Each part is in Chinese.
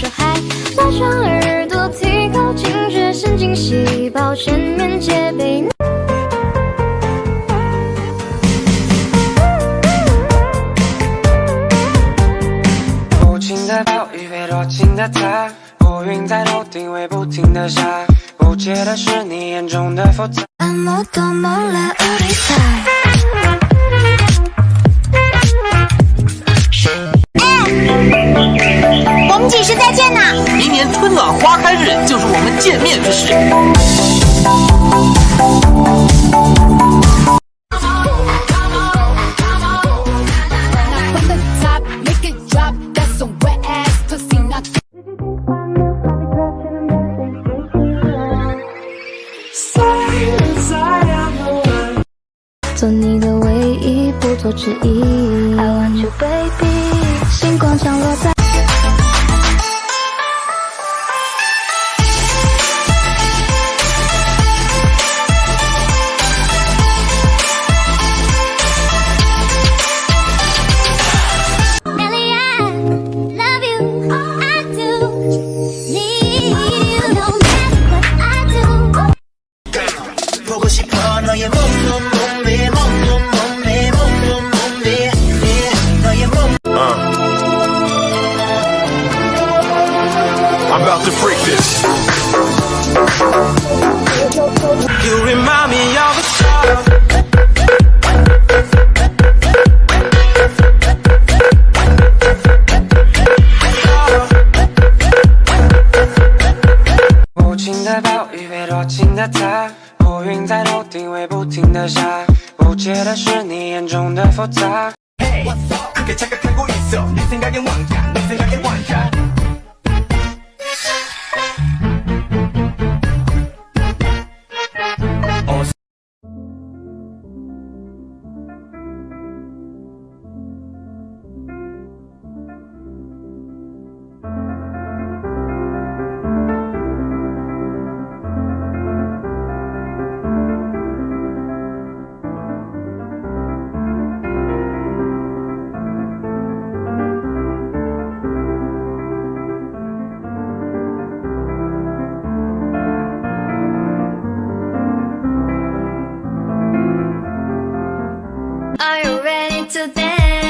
说嗨，拉长耳朵，提高警觉，神经细胞全面戒备。无情的暴雨被多情的他，乌云在头顶会不停的下。不解的是你眼中的复杂。做你的唯一，不做之一。I want you baby，星光降落在。被多情的他，乌云在头顶会不停的下，不解的是你眼中的复杂。 그게 착각하고 있어 네 생각엔 왕자 네 생각엔 왕자 to then.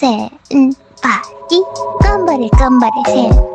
Come on, come on,